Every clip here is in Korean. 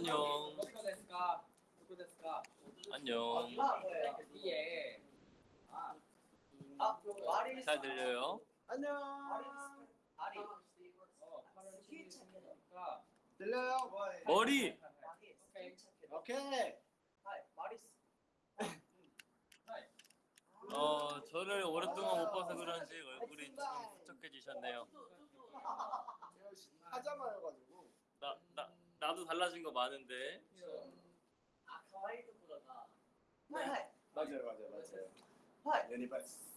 안녕. 안녕. 잘 들려요? 안녕. 들려요? 머리. 오케이. 어 저를 오랫동안 못 봐서 그런지 얼굴이 좀 부쩍해지셨네요. 하자마요 가지고. 나, 나도 달라진 거 많은데. 아, 가와이도 보다가. 하이, 하이. 맞아요, 맞아요, 맞아요. 하이. 레니바스.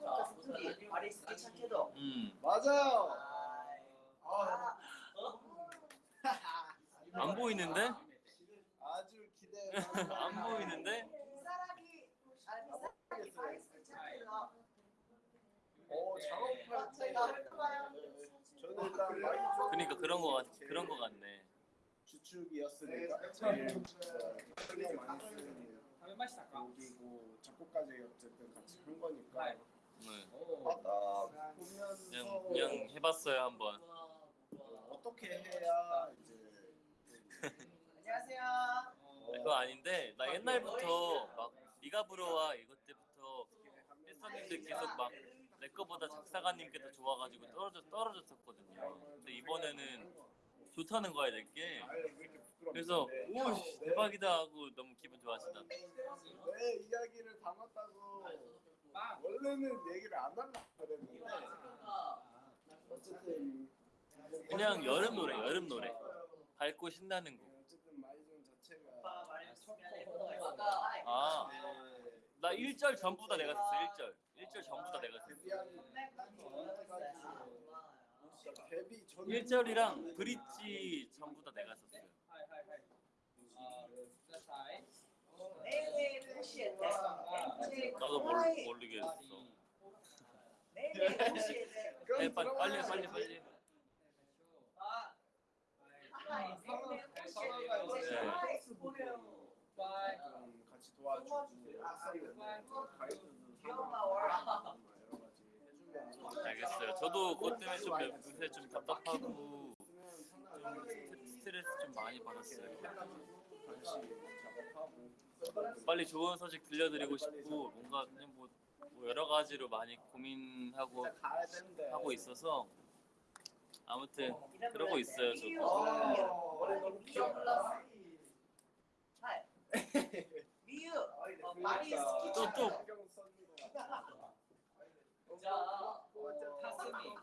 자, 저기 말이 스키창이다. 음. 맞아요. 아, 안 보이는데? 아주 기대. 안 보이는데? 이 사람이 아, 사람이. 오, 작업할 때. 그러니까 그런 거 같, 그런 거 같네. 주축이었으니까 네. 맛이 쓰는 곡이고 작곡까지 어쨌든 같이 한 거니까 네. 네. 하다 아, 그냥, 그냥 해봤어요 한번. 어, 어떻게 해야 이제 안녕하세요. 어, 그거 아닌데 나 아, 옛날부터 네. 막 네가 부러와 이것 때부터 팬서님들 네, 계속 막 내 거보다 작사가님께 더 좋아가지고 떨어져 떨어졌었거든요. 근데 이번에는 좋다는 거야 내게. 그래서 네. 오 씨, 대박이다 하고 너무 기분 좋아지다. 내 이야기를 담았다고 빵. 원래는 얘기를 안 하려고 그랬는데 아. 어쨌든 그냥 여름 노래 여름 노래 밝고 신나는 곡. 어쨌든 마이존 자체가 아. 네, 나 1절 전부 다 내가 썼어 1절. 1절 전부 다 내가 썼어. 1절이랑 브릿지 전부 다 내가 썼어요. 나도 모르, 모르겠어. 네, 네, 네. 빨리 빨리 빨리. 알겠어요. 저도 그것 때문에 좀 몇- 요새 좀 답답하고 좀 스트레스 좀 많이 받았어요. 빨리 좋은 소식 들려드리고 싶고 뭔가 그냥 뭐, 뭐 여러 가지로 많이 고민하고 하고 있어서 아무튼 그러고 있어요 저도 어, 원래 너무 귀여워. 하이. 미유. 같아. 자, 타스미.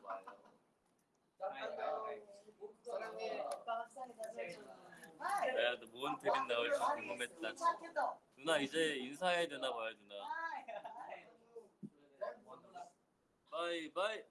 사랑해. 오빠 학상이 하이. 내가 또뭔 드림 나올지 궁금했다. 누나 이제 인사해야 되나 봐요 누나. 바이 바이